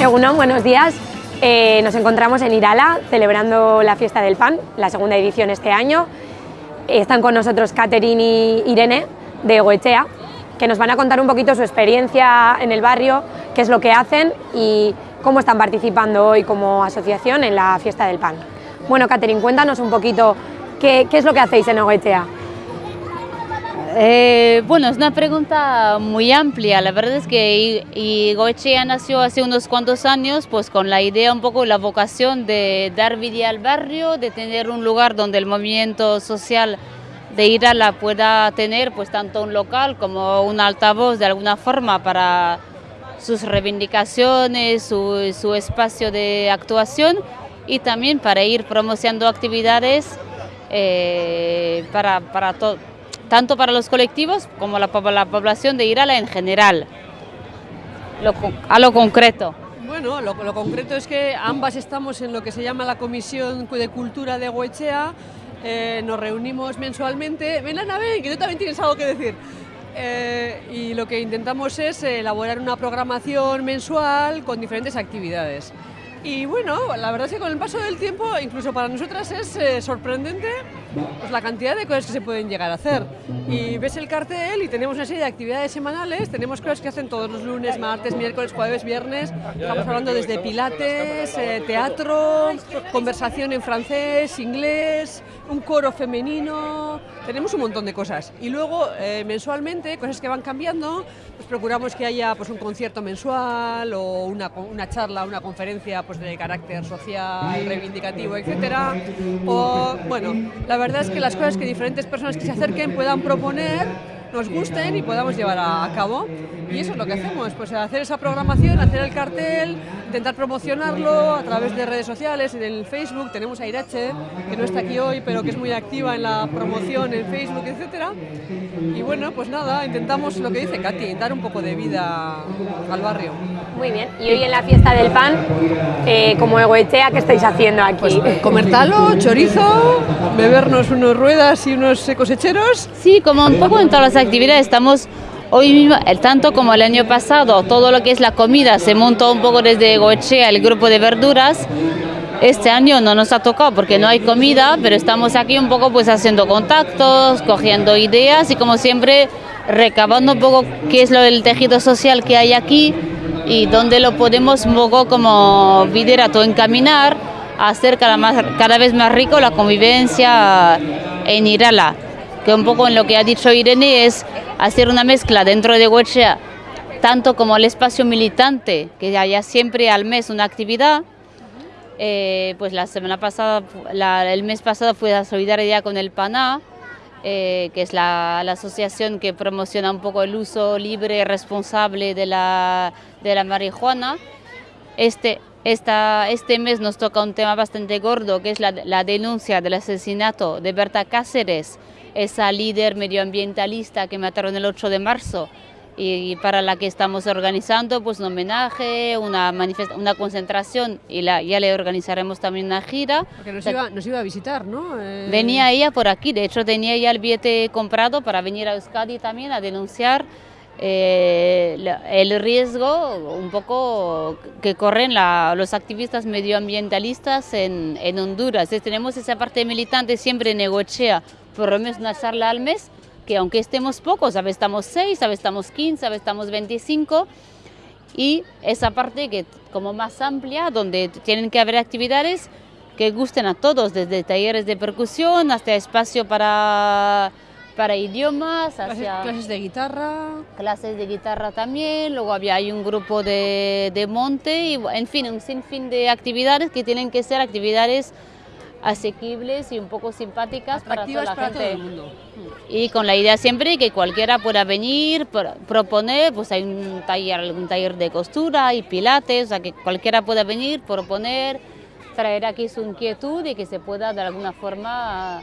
Egunon, buenos días. Eh, nos encontramos en Irala celebrando la fiesta del pan, la segunda edición este año. Están con nosotros Catherine y Irene de Goechea, que nos van a contar un poquito su experiencia en el barrio, qué es lo que hacen y cómo están participando hoy como asociación en la fiesta del pan. Bueno, Catherine, cuéntanos un poquito qué, qué es lo que hacéis en Goechea. Eh, bueno, es una pregunta muy amplia. La verdad es que y, Goechea nació hace unos cuantos años, pues con la idea un poco, la vocación de dar vida al barrio, de tener un lugar donde el movimiento social de Irala pueda tener pues tanto un local como un altavoz de alguna forma para sus reivindicaciones, su, su espacio de actuación y también para ir promocionando actividades eh, para, para todo tanto para los colectivos como la, la población de Irala en general. a lo concreto. Bueno, lo, concreto es que ambas estamos en lo que se llama la Comisión de Cultura de Goechea, eh, nos reunimos mensualmente. Ven Ana, ven, que tú también tienes algo que decir. Eh, y lo que intentamos es elaborar una programación mensual con diferentes actividades. Y bueno, la verdad es que con el paso del tiempo, incluso para nosotras es eh, sorprendente pues, la cantidad de cosas que se pueden llegar a hacer. Y ves el cartel y tenemos una serie de actividades semanales, tenemos cosas que hacen todos los lunes, martes, miércoles, jueves, viernes. Estamos hablando desde pilates, eh, teatro, conversación en francés, inglés, un coro femenino, tenemos un montón de cosas. Y luego, eh, mensualmente, cosas que van cambiando, pues procuramos que haya pues, un concierto mensual o una, una charla, una conferencia pues, de carácter social, reivindicativo, etcétera. O, bueno, la verdad es que las cosas que diferentes personas que se acerquen puedan proponer nos gusten y podamos llevar a, cabo. Y eso es lo que hacemos, pues hacer esa programación, hacer el cartel, intentar promocionarlo a través de redes sociales, en el Facebook, tenemos a Irache, que no está aquí hoy, pero que es muy activa en la promoción en Facebook, etcétera. Y bueno, pues nada, intentamos lo que dice Katy, dar un poco de vida al barrio. Muy bien, y hoy en la fiesta del pan, eh, como Egoechea, ¿qué estáis haciendo aquí? Pues, comer talo, chorizo, bebernos unos ruedas y unos cosecheros. Sí, como un poco en todas las actividades. Estamos hoy mismo, tanto como el año pasado, todo lo que es la comida se montó un poco desde Goechea, el grupo de verduras. Este año no nos ha tocado porque no hay comida, pero estamos aquí un poco pues haciendo contactos, cogiendo ideas y como siempre recabando un poco qué es lo del tejido social que hay aquí y dónde lo podemos un poco como liderato encaminar a hacer cada, más, cada vez más rico la convivencia en Irala que un poco en lo que ha dicho Irene es hacer una mezcla dentro de Huechea, tanto como el espacio militante, que haya siempre al mes una actividad. Eh, pues la semana pasada, el mes pasado fue la solidaridad con el PANA, eh, que es la, asociación que promociona un poco el uso libre y responsable de la, de la marihuana. Este, esta, este mes nos toca un tema bastante gordo, que es la, la denuncia del asesinato de Berta Cáceres, esa líder medioambientalista que mataron el 8 de marzo y para la que estamos organizando pues un homenaje, una, una concentración y la, ya le organizaremos también una gira. Porque nos iba, nos iba a visitar, ¿no? Eh, venía ella por aquí, de hecho tenía ya el billete comprado para venir a Euskadi también a denunciar eh, el riesgo un poco que corren los activistas medioambientalistas en, en Honduras. Entonces, tenemos esa parte militante siempre en Negochea, por lo menos una charla al mes, que aunque estemos pocos, a veces estamos 6, a veces estamos 15, a veces estamos 25, y esa parte que como más amplia, donde tienen que haber actividades que gusten a todos, desde talleres de percusión hasta espacio para, para idiomas, hacia clases, de guitarra. Clases de guitarra también, luego había hay un grupo de, de monte, y en fin, un sinfín de actividades que tienen que ser actividades asequibles y un poco simpáticas para toda la gente. Todo el mundo. Y con la idea siempre que cualquiera pueda venir, proponer, pues hay un taller, algún taller de costura y pilates, o sea que cualquiera pueda venir, proponer, traer aquí su inquietud y que se pueda de alguna forma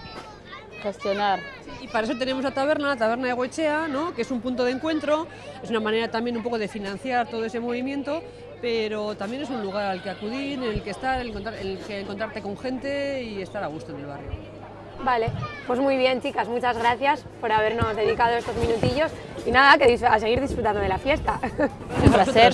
gestionar. Y para eso tenemos la taberna, la taberna de Goechea, ¿no? que es un punto de encuentro, es una manera también un poco de financiar todo ese movimiento pero también es un lugar al que acudir, en el que estar, el, el que encontrarte con gente y estar a gusto en el barrio. Vale, pues muy bien chicas, muchas gracias por habernos dedicado estos minutillos y nada, que a seguir disfrutando de la fiesta. Un placer.